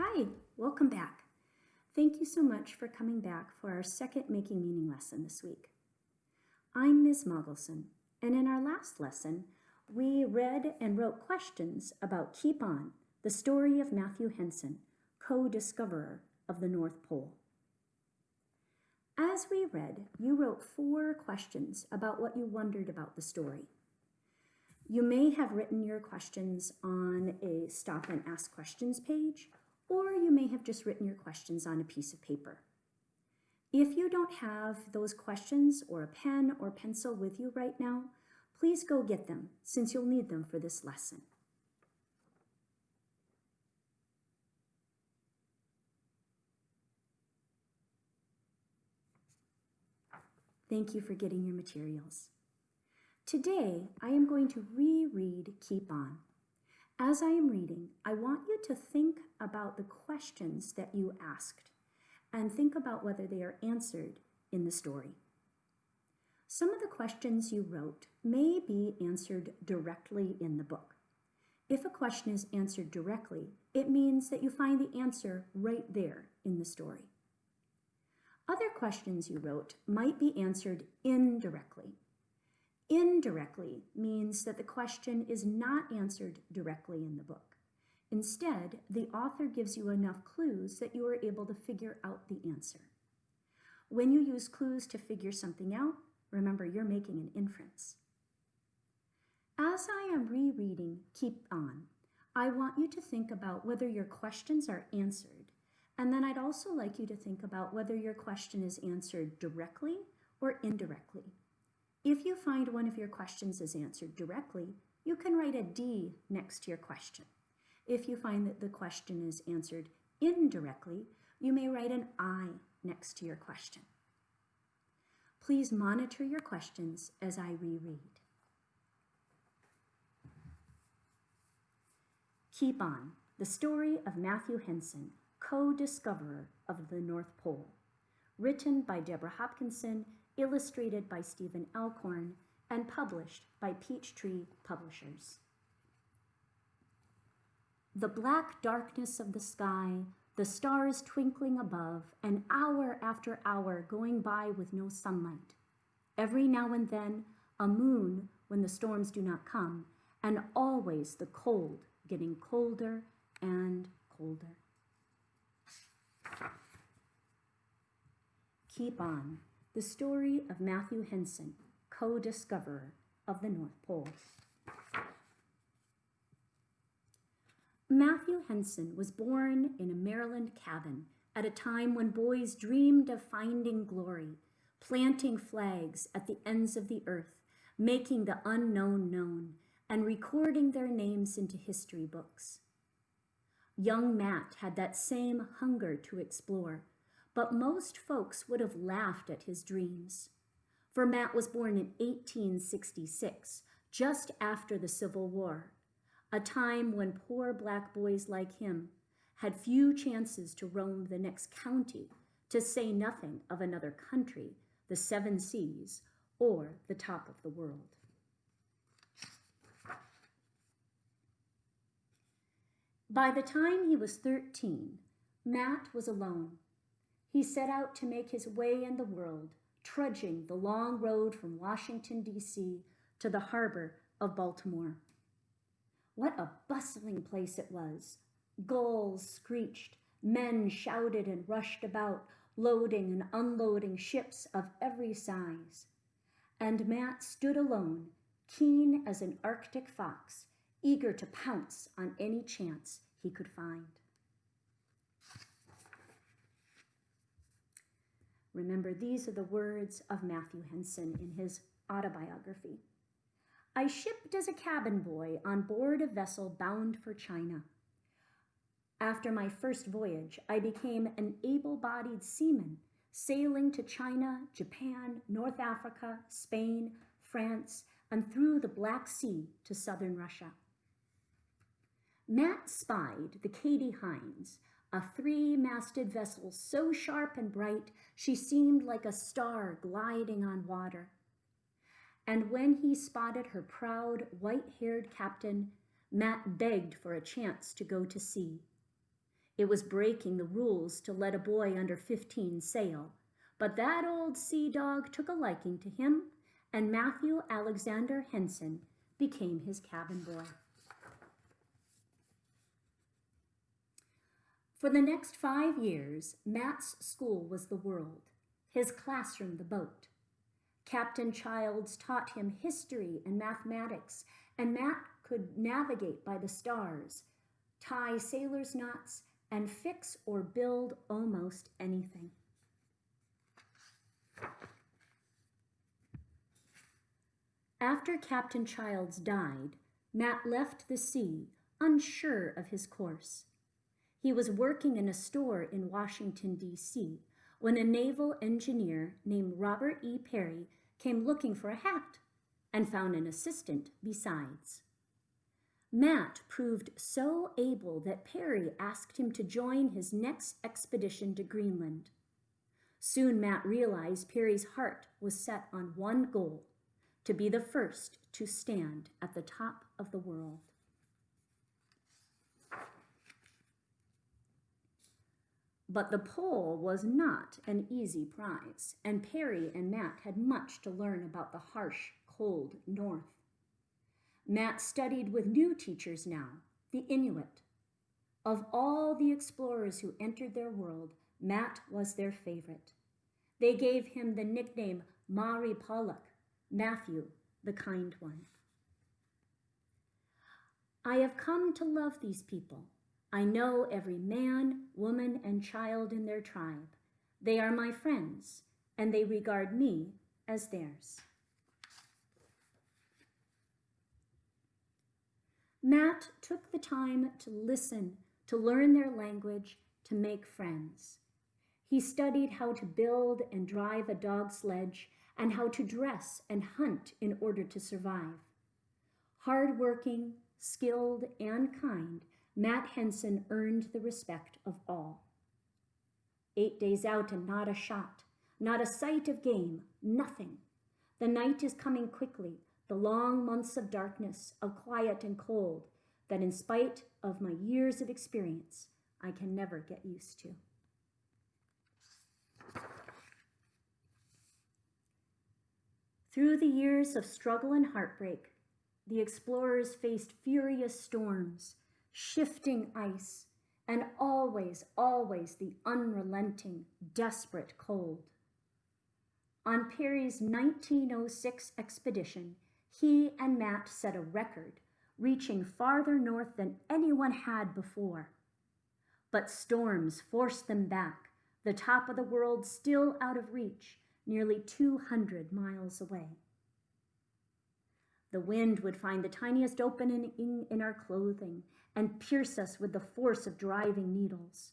Hi, welcome back. Thank you so much for coming back for our second Making Meaning lesson this week. I'm Ms. Mogelson, and in our last lesson, we read and wrote questions about Keep On, the story of Matthew Henson, co-discoverer of the North Pole. As we read, you wrote four questions about what you wondered about the story. You may have written your questions on a stop and ask questions page, or you may have just written your questions on a piece of paper. If you don't have those questions or a pen or pencil with you right now, please go get them since you'll need them for this lesson. Thank you for getting your materials. Today, I am going to reread Keep On. As I am reading, I want you to think about the questions that you asked and think about whether they are answered in the story. Some of the questions you wrote may be answered directly in the book. If a question is answered directly, it means that you find the answer right there in the story. Other questions you wrote might be answered indirectly. Indirectly means that the question is not answered directly in the book. Instead, the author gives you enough clues that you are able to figure out the answer. When you use clues to figure something out, remember you're making an inference. As I am rereading Keep On, I want you to think about whether your questions are answered and then I'd also like you to think about whether your question is answered directly or indirectly. If you find one of your questions is answered directly, you can write a D next to your question. If you find that the question is answered indirectly, you may write an I next to your question. Please monitor your questions as I reread. Keep On, the story of Matthew Henson, co-discoverer of the North Pole, written by Deborah Hopkinson, illustrated by Stephen Alcorn, and published by Peachtree Publishers. The black darkness of the sky, the stars twinkling above, and hour after hour going by with no sunlight. Every now and then, a moon when the storms do not come, and always the cold getting colder and colder. Keep On, the story of Matthew Henson, co-discoverer of the North Pole. Matthew Henson was born in a Maryland cabin at a time when boys dreamed of finding glory, planting flags at the ends of the earth, making the unknown known, and recording their names into history books. Young Matt had that same hunger to explore, but most folks would have laughed at his dreams. For Matt was born in 1866, just after the Civil War, a time when poor black boys like him had few chances to roam the next county, to say nothing of another country, the seven seas, or the top of the world. By the time he was 13, Matt was alone he set out to make his way in the world, trudging the long road from Washington, D.C. to the harbor of Baltimore. What a bustling place it was. Gulls screeched, men shouted and rushed about, loading and unloading ships of every size. And Matt stood alone, keen as an Arctic fox, eager to pounce on any chance he could find. Remember, these are the words of Matthew Henson in his autobiography. I shipped as a cabin boy on board a vessel bound for China. After my first voyage, I became an able-bodied seaman, sailing to China, Japan, North Africa, Spain, France, and through the Black Sea to southern Russia. Matt spied the Katie Hines, a three-masted vessel so sharp and bright she seemed like a star gliding on water. And when he spotted her proud, white-haired captain, Matt begged for a chance to go to sea. It was breaking the rules to let a boy under 15 sail, but that old sea dog took a liking to him, and Matthew Alexander Henson became his cabin boy. For the next five years, Matt's school was the world, his classroom the boat. Captain Childs taught him history and mathematics, and Matt could navigate by the stars, tie sailor's knots, and fix or build almost anything. After Captain Childs died, Matt left the sea, unsure of his course. He was working in a store in Washington, D.C., when a naval engineer named Robert E. Peary came looking for a hat and found an assistant besides. Matt proved so able that Peary asked him to join his next expedition to Greenland. Soon Matt realized Peary's heart was set on one goal, to be the first to stand at the top of the world. But the pole was not an easy prize, and Peary and Matt had much to learn about the harsh, cold north. Matt studied with new teachers now, the Inuit. Of all the explorers who entered their world, Matt was their favorite. They gave him the nickname Mari Paluk, Matthew, the kind one. I have come to love these people, I know every man, woman, and child in their tribe. They are my friends, and they regard me as theirs. Matt took the time to listen, to learn their language, to make friends. He studied how to build and drive a dog sledge and how to dress and hunt in order to survive. Hardworking, skilled, and kind, Matt Henson earned the respect of all. Eight days out and not a shot, not a sight of game, nothing. The night is coming quickly, the long months of darkness, of quiet and cold, that in spite of my years of experience, I can never get used to. Through the years of struggle and heartbreak, the explorers faced furious storms, shifting ice, and always, always the unrelenting, desperate cold. On Peary's 1906 expedition, he and Matt set a record, reaching farther north than anyone had before. But storms forced them back, the top of the world still out of reach, nearly 200 miles away. The wind would find the tiniest opening in our clothing and pierce us with the force of driving needles.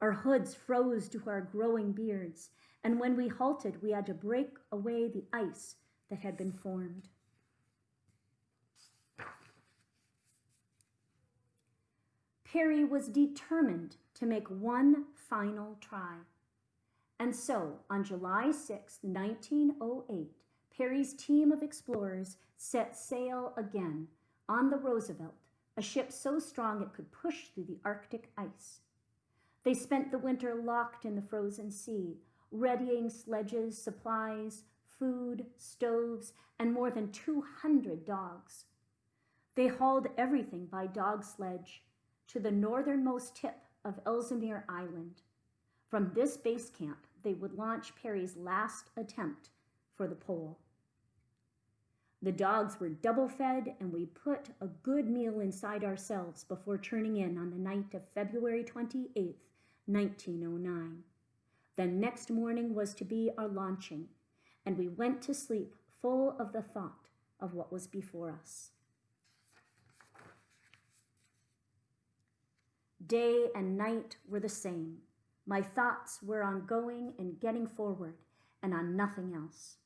Our hoods froze to our growing beards, and when we halted, we had to break away the ice that had been formed. Peary was determined to make one final try. And so, on July 6, 1908, Peary's team of explorers set sail again on the Roosevelt a ship so strong it could push through the Arctic ice. They spent the winter locked in the frozen sea, readying sledges, supplies, food, stoves, and more than 200 dogs. They hauled everything by dog sledge to the northernmost tip of Ellesmere Island. From this base camp, they would launch Peary's last attempt for the pole. The dogs were double fed, and we put a good meal inside ourselves before turning in on the night of February 28, 1909. The next morning was to be our launching, and we went to sleep full of the thought of what was before us. Day and night were the same. My thoughts were on going and getting forward and on nothing else.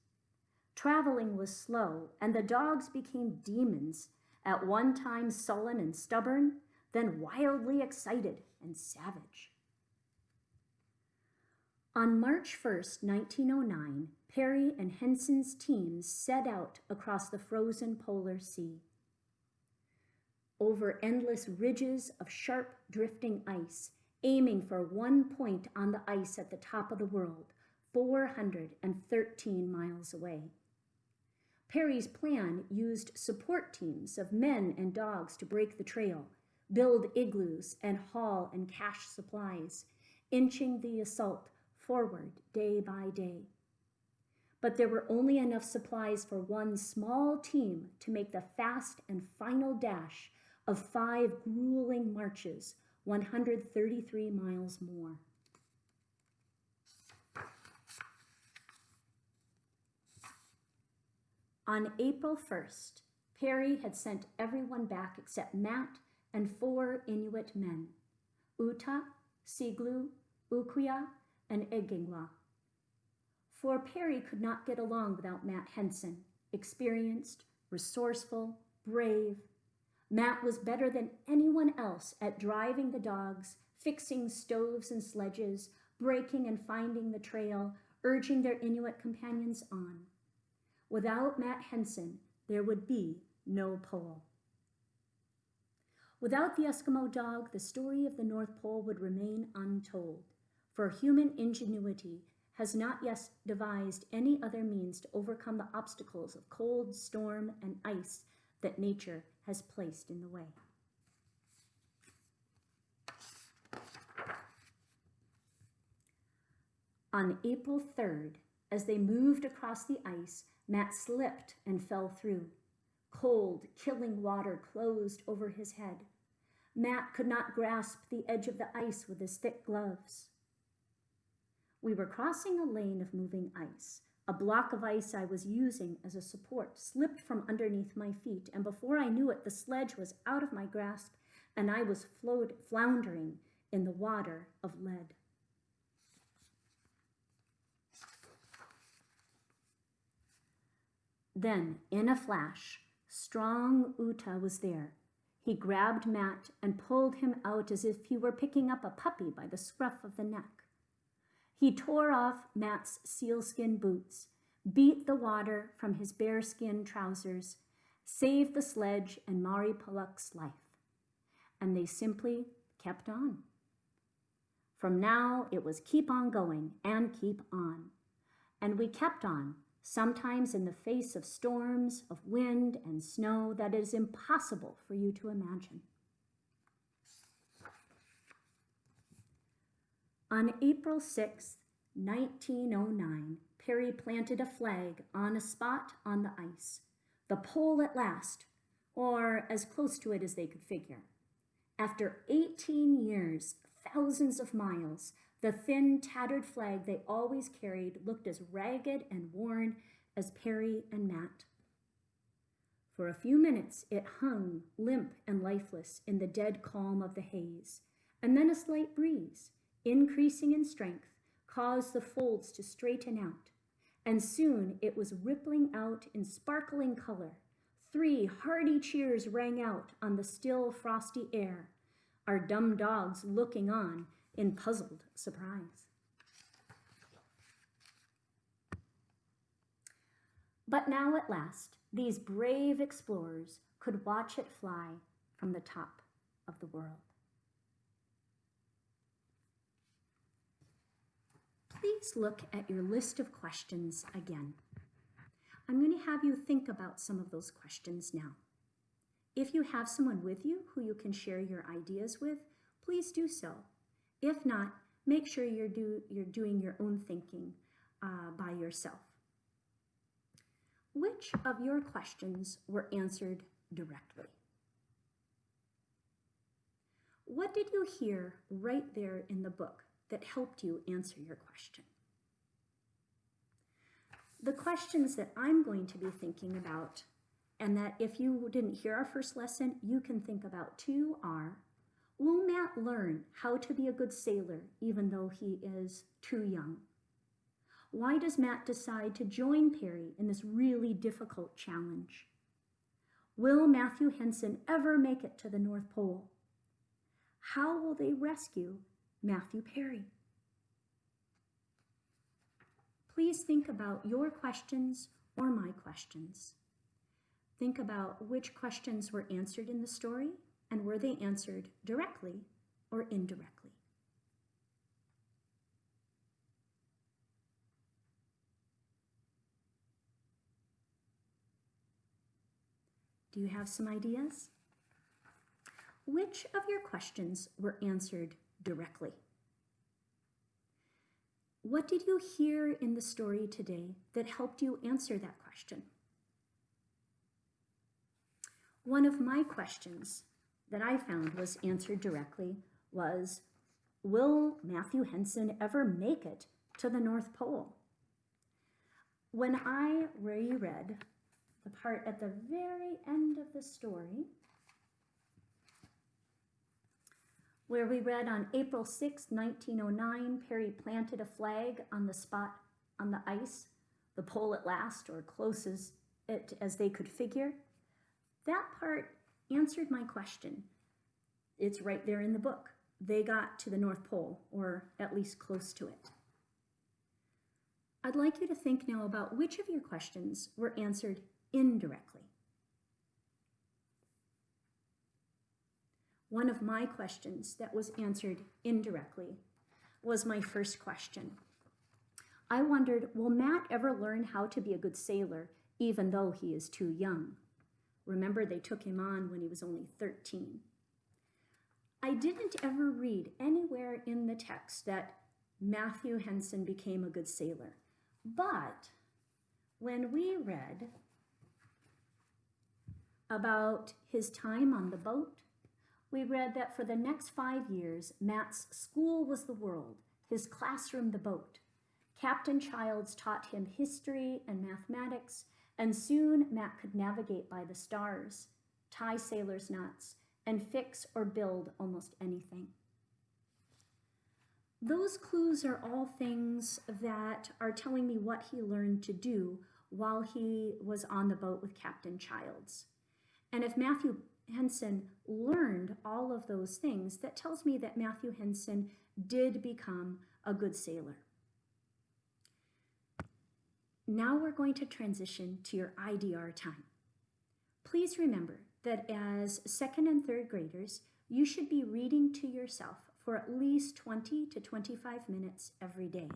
Traveling was slow, and the dogs became demons, at one time sullen and stubborn, then wildly excited and savage. On March 1st, 1909, Peary and Henson's teams set out across the frozen polar sea. Over endless ridges of sharp drifting ice, aiming for one point on the ice at the top of the world, 413 miles away. Peary's plan used support teams of men and dogs to break the trail, build igloos, and haul and cache supplies, inching the assault forward day by day. But there were only enough supplies for one small team to make the fast and final dash of five grueling marches, 133 miles more. On April 1st, Peary had sent everyone back except Matt and four Inuit men, Uta, Siglu, Ukuya, and Egingwa. For Peary could not get along without Matt Henson, experienced, resourceful, brave. Matt was better than anyone else at driving the dogs, fixing stoves and sledges, breaking and finding the trail, urging their Inuit companions on. Without Matt Henson, there would be no pole. Without the Eskimo dog, the story of the North Pole would remain untold, for human ingenuity has not yet devised any other means to overcome the obstacles of cold, storm, and ice that nature has placed in the way. On April 3rd, as they moved across the ice, Matt slipped and fell through. Cold, killing water closed over his head. Matt could not grasp the edge of the ice with his thick gloves. We were crossing a lane of moving ice. A block of ice I was using as a support slipped from underneath my feet, and before I knew it, the sledge was out of my grasp and I was floundering in the water of lead. Then, in a flash, strong Uta was there. He grabbed Matt and pulled him out as if he were picking up a puppy by the scruff of the neck. He tore off Matt's sealskin boots, beat the water from his bearskin trousers, saved the sledge and Mari Paluk's life. And they simply kept on. From now, it was keep on going and keep on. And we kept on sometimes in the face of storms of wind and snow that is impossible for you to imagine. On April 6, 1909, Peary planted a flag on a spot on the ice, the pole at last, or as close to it as they could figure. After 18 years, thousands of miles, the thin, tattered flag they always carried looked as ragged and worn as Peary and Matt. For a few minutes it hung, limp and lifeless, in the dead calm of the haze, and then a slight breeze, increasing in strength, caused the folds to straighten out, and soon it was rippling out in sparkling color. Three hearty cheers rang out on the still frosty air, our dumb dogs looking on in puzzled surprise. But now at last, these brave explorers could watch it fly from the top of the world. Please look at your list of questions again. I'm going to have you think about some of those questions now. If you have someone with you who you can share your ideas with, please do so. If not, make sure you're, do, you're doing your own thinking uh, by yourself. Which of your questions were answered directly? What did you hear right there in the book that helped you answer your question? The questions that I'm going to be thinking about, and that if you didn't hear our first lesson, you can think about two are Will Matt learn how to be a good sailor even though he is too young? Why does Matt decide to join Peary in this really difficult challenge? Will Matthew Henson ever make it to the North Pole? How will they rescue Matthew Perry? Please think about your questions or my questions. Think about which questions were answered in the story and were they answered directly or indirectly. Do you have some ideas? Which of your questions were answered directly? What did you hear in the story today that helped you answer that question? One of my questions that I found was answered directly was, will Matthew Henson ever make it to the North Pole? When I reread the part at the very end of the story, where we read on April 6, 1909, Peary planted a flag on the spot on the ice, the pole at last, or close as, it, as they could figure. That part answered my question. It's right there in the book. They got to the North Pole, or at least close to it. I'd like you to think now about which of your questions were answered indirectly. One of my questions that was answered indirectly was my first question. I wondered, will Matt ever learn how to be a good sailor even though he is too young? Remember, they took him on when he was only 13. I didn't ever read anywhere in the text that Matthew Henson became a good sailor. But when we read about his time on the boat, we read that for the next five years, Matt's school was the world, his classroom the boat. Captain Childs taught him history and mathematics, and soon Matt could navigate by the stars, tie sailor's knots, and fix or build almost anything. Those clues are all things that are telling me what he learned to do while he was on the boat with Captain Childs. And if Matthew Henson learned all of those things, that tells me that Matthew Henson did become a good sailor. Now we're going to transition to your IDR time. Please remember that as second and third graders, you should be reading to yourself for at least 20 to 25 minutes every day.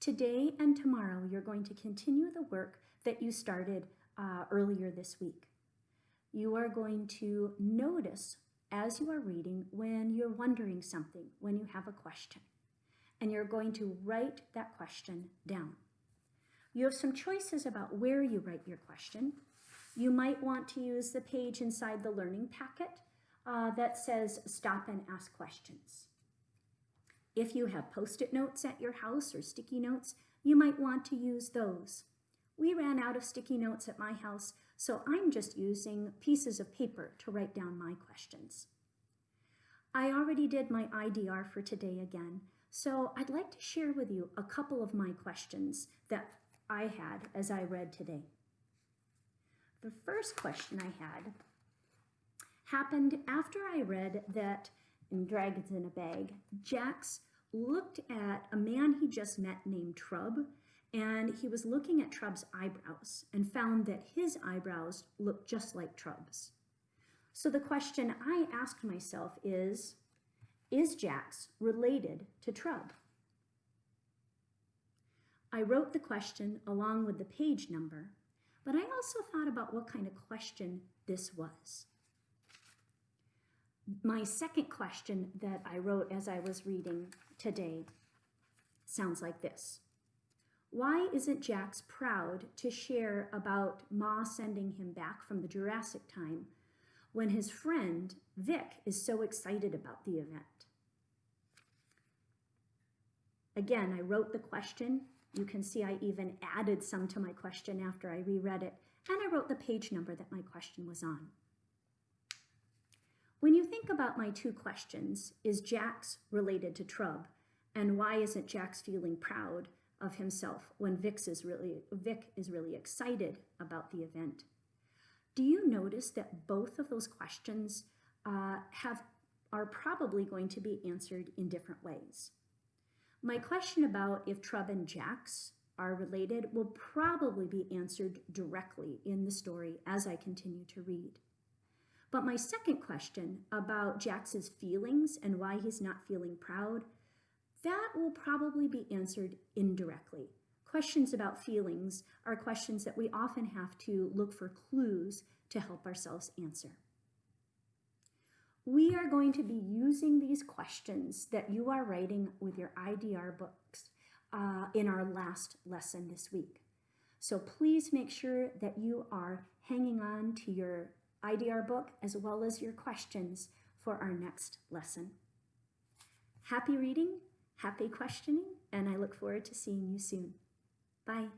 Today and tomorrow, you're going to continue the work that you started uh, earlier this week you are going to notice as you are reading when you're wondering something, when you have a question. And you're going to write that question down. You have some choices about where you write your question. You might want to use the page inside the learning packet uh, that says stop and ask questions. If you have post-it notes at your house or sticky notes, you might want to use those. We ran out of sticky notes at my house, so I'm just using pieces of paper to write down my questions. I already did my IDR for today again, so I'd like to share with you a couple of my questions that I had as I read today. The first question I had happened after I read that in Dragons in a Bag, Jax looked at a man he just met named Trub and he was looking at Trub's eyebrows and found that his eyebrows looked just like Trub's. So the question I asked myself is, is Jax related to Trub? I wrote the question along with the page number, but I also thought about what kind of question this was. My second question that I wrote as I was reading today sounds like this. Why isn't Jax proud to share about Ma sending him back from the Jurassic time when his friend Vic is so excited about the event? Again, I wrote the question. You can see I even added some to my question after I reread it, and I wrote the page number that my question was on. When you think about my two questions, is Jax related to Trub, and why isn't Jax feeling proud of himself when Vic is really, Vic is really excited about the event. Do you notice that both of those questions uh, have are probably going to be answered in different ways? My question about if Trub and Jax are related will probably be answered directly in the story as I continue to read. But my second question about Jax's feelings and why he's not feeling proud that will probably be answered indirectly. questions about feelings are questions that we often have to look for clues to help ourselves answer. We are going to be using these questions that you are writing with your IDR books uh, in our last lesson this week. So please make sure that you are hanging on to your IDR book as well as your questions for our next lesson. Happy reading, happy questioning, and I look forward to seeing you soon. Bye.